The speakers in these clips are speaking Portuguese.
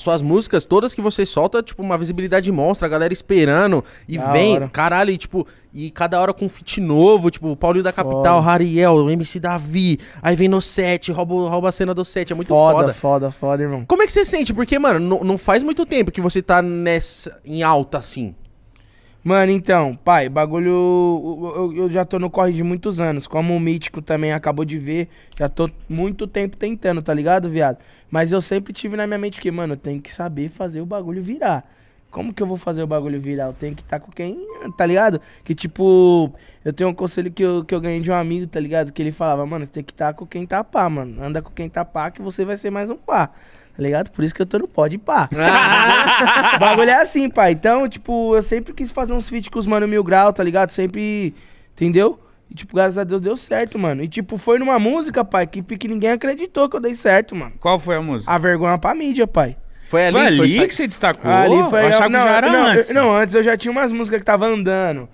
Suas músicas, todas que você solta, tipo, uma visibilidade monstra, a galera esperando e Da vem, hora. caralho, e tipo, e cada hora com um feat novo, tipo, Paulinho da Capital, Foda. Rariel, MC Davi, aí vem no set, rouba, rouba a cena do set, é muito foda, foda. foda, foda, irmão. Como é que você sente? Porque, mano, não faz muito tempo que você tá nessa, em alta assim. Mano, então, pai, bagulho. Eu, eu- já tô no corre de muitos anos. Como o Mítico também acabou de ver, já tô muito tempo tentando, tá ligado, viado? Mas eu sempre tive na minha mente que, mano, eu tenho que saber fazer o bagulho virar. Como que eu vou fazer o bagulho virar? Eu tenho que estar com quem, tá ligado? Que tipo, eu tenho um conselho que eu, que eu ganhei de um amigo, tá ligado? Que ele falava, mano, você tem que estar com quem tá pá, mano. Anda com quem tá pá, que você vai ser mais um pá. Tá ligado? Por isso que eu tô no pó de pá. O bagulho é assim, pai. Então, tipo, eu sempre quis fazer uns feats com os mano Mil Grau, tá ligado? Sempre, entendeu? E, tipo, graças a Deus deu certo, mano. E, tipo, foi numa música, pai, que, que ninguém acreditou que eu dei certo, mano. Qual foi a música? A vergonha pra mídia, pai. Foi ali, foi ali foi que você destacou? Ali foi. eu achava não, que já era não, antes. eu- não, antes eu já tinha umas músicas que tava andando,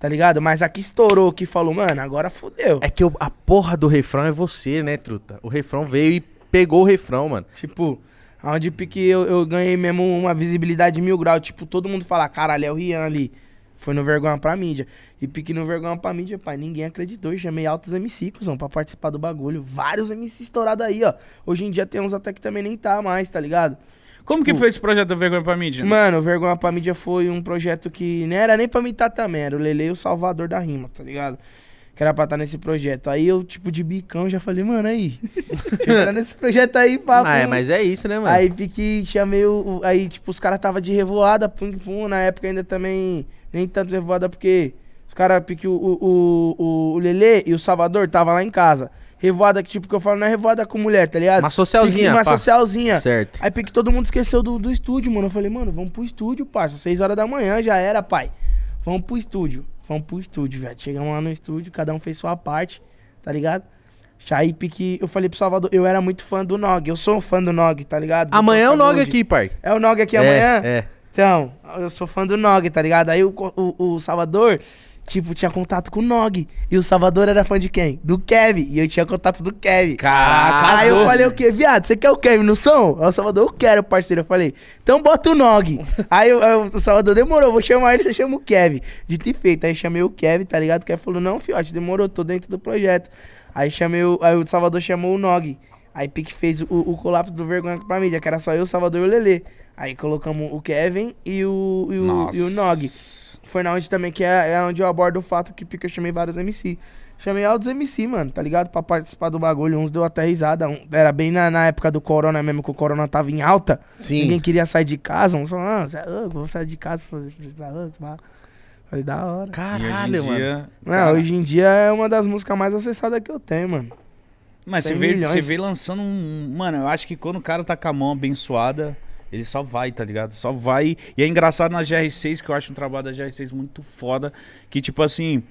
tá ligado? Mas aqui estourou, que falou, mano, agora fudeu. É que o- a porra do refrão é você, né, truta? O refrão veio e pegou o refrão, mano. Tipo, onde pique eu, eu ganhei mesmo uma visibilidade mil graus. Tipo, todo mundo fala, caralho, é o Rian ali. Foi no Vergonha pra mídia. E pique no Vergonha pra mídia, pai. Ninguém acreditou. Eu chamei altos MC, cuzão, pra participar do bagulho. Vários MC estourados aí, ó. Hoje em dia tem uns até que também nem tá mais, tá ligado? Como que foi esse projeto do Vergonha pra mídia? Mano, o Vergonha pra mídia foi um projeto que não era nem pra imitar também. Era o Lele e o Salvador da rima, tá ligado? Que era pra estar nesse projeto. Aí eu, tipo, de bicão, já falei, mano, aí. Deixa eu entrar nesse projeto aí, papo. Ah, é, mas é isso, né, mano? Aí pique, chamei o. o- Aí, tipo, os caras tava de revoada, pum, pum. Na época ainda também, nem tanto revoada, porque os caras, pique, o, o, o, o Lelê e o Salvador tava lá em casa. Revoada que, tipo, que eu falo, não é revoada com mulher, tá ligado? Uma socialzinha, Pique, Uma pá. socialzinha. Certo. Aí pique, todo mundo esqueceu do, do estúdio, mano. Eu falei, mano, vamos pro estúdio, parça. Seis horas da manhã já era, pai. Vamos pro estúdio. Vamos pro estúdio, velho. Chegamos lá no estúdio, cada um fez sua parte, tá ligado? Aí pique, eu falei pro Salvador, eu era muito fã do Nog. Eu sou um fã do Nog, tá ligado? Do Amanhã é o Nog aqui, pai. É o Nog aqui é, amanhã? É. Então, eu sou fã do Nog, tá ligado? Aí o, o, o Salvador, tipo, tinha contato com o Nog. E o Salvador era fã de quem? Do Kevin. E eu tinha contato do Kevin. Caraca, Aí eu falei o quê? Viado, você quer o Kevin no som? Aí o Salvador, eu quero, parceiro. Eu falei, então bota o Nog. aí eu- eu- o Salvador demorou, vou chamar ele, você chama o Kevin. Dito e feito. Aí chamei o Kevin, tá ligado? O Kevin falou, não, fiote, demorou, tô dentro do projeto. Aí chamei o, aí o Salvador chamou o Nog. Aí Pique fez o, o colapso do Vergonha pra mídia, que era só eu, o Salvador e o Lelê. Aí colocamos o Kevin e o, e o, e o Nog. Foi na onde também, que é, é onde eu abordo o fato que Pique eu chamei vários MC. Chamei altos MC, mano, tá ligado? Pra participar do bagulho. Uns deu até risada. um- era bem na, na época do Corona mesmo, que o Corona tava em alta. Sim. Ninguém queria sair de casa. Uns falaram, ah, você é louco, vou sair de casa pá." Falei, da hora. Caralho, hoje em mano. dia, Não, cara, hoje em dia é uma das músicas mais acessadas que eu tenho, mano. Mas você 100 veio, milhões. você veio lançando um. Mano, eu acho que quando o cara tá com a mão abençoada, ele só vai, tá ligado? Só vai. E é engraçado na GR6, que eu acho um trabalho da GR6 muito foda. Que, tipo assim,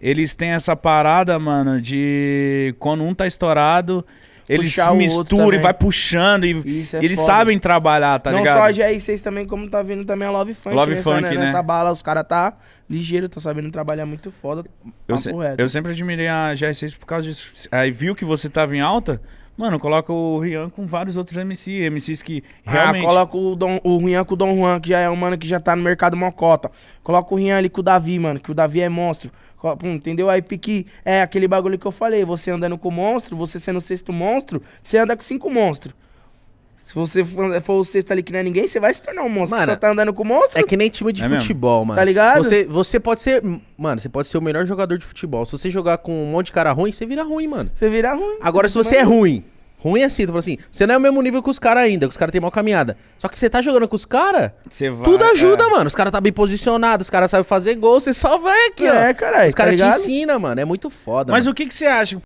eles têm essa parada, mano, de quando um tá estourado, eles Puxar misturam e vai puxando. E, é eles foda. sabem trabalhar, tá Não ligado? só a GR6 também, como tá vindo também a Love Funk. Love nessa, Funk, né? né? Nessa bala, os caras tá ligeiro, tá sabendo trabalhar muito foda. Eu, se- eu sempre admirei a GR6 por causa disso. Aí viu que você tava em alta, mano, coloca o Rian com vários outros MC, MCs que realmente. Ah, coloca o, Dom, o Rian com o Dom Juan, que já é um mano que já tá no mercado mocota. Coloca o Rian ali com o Davi, mano, que o Davi é monstro. Pum, entendeu? Aí pique é aquele bagulho que eu falei. Você andando com monstro, você sendo o sexto monstro, você anda com cinco monstros. Se você for, o sexto ali que não é ninguém, você vai se tornar um monstro. Mano, Você só tá andando com monstro. É que nem time de É mesmo? futebol, mano. Tá ligado? Você, você pode ser. Mano, você pode ser o melhor jogador de futebol. Se você jogar com um monte de cara ruim, você vira ruim, mano. Você vira ruim. Agora, se você é ruim, ruim assim, tu fala assim, você não é o mesmo nível que os caras ainda, que os caras têm mal caminhada. Só que você tá jogando com os caras, Você vai, tudo ajuda, é. mano. Os caras tá bem posicionados, os